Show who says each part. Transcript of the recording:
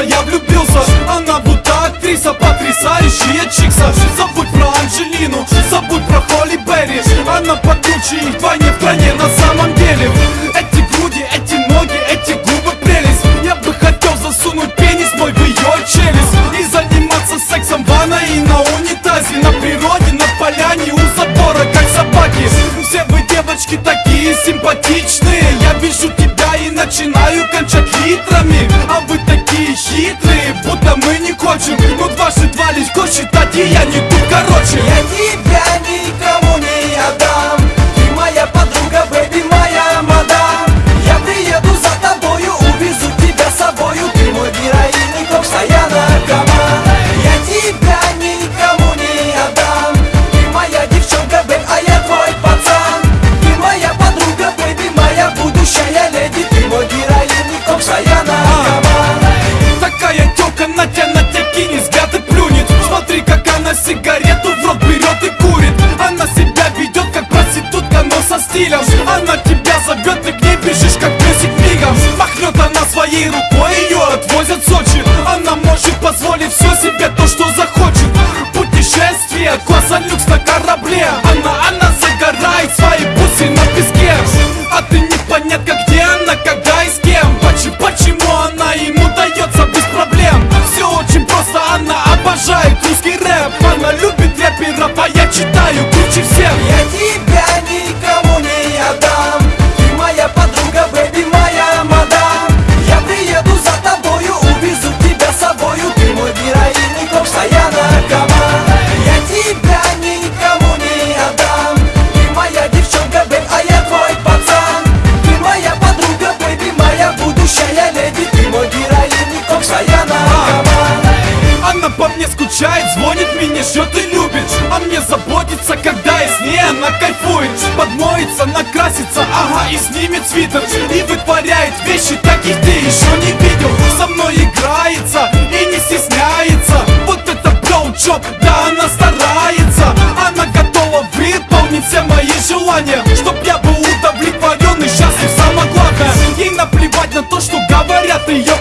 Speaker 1: влюбился, я влюбился. Она будто актриса, потрясающая чикса. Забудь про Анжелину, забудь про Холли Берри. Она покруче и вдвойне в стране на самом деле Эти груди, эти ноги, эти губы прелесть. Я бы хотел засунуть пенис мой в ее челюсть И заниматься сексом в ванной и на унитазе На природе, на поляне, у забора, как собаки. Все вы девочки такие симпатичные. Я вижу fortune Бежишь как песик мигом Махнет она своей рукой? еще ты любишь А мне заботиться, когда я с ней она кайфует Подмоется, накрасится, ага, и снимет свитер И вытворяет вещи, таких ты еще не видел. Со мной играется и не стесняется. Вот это прям да она старается. Она готова выполнить все мои желания Чтоб я был удовлетворен и счастлив, самое главное Ей наплевать на то, что говорят ее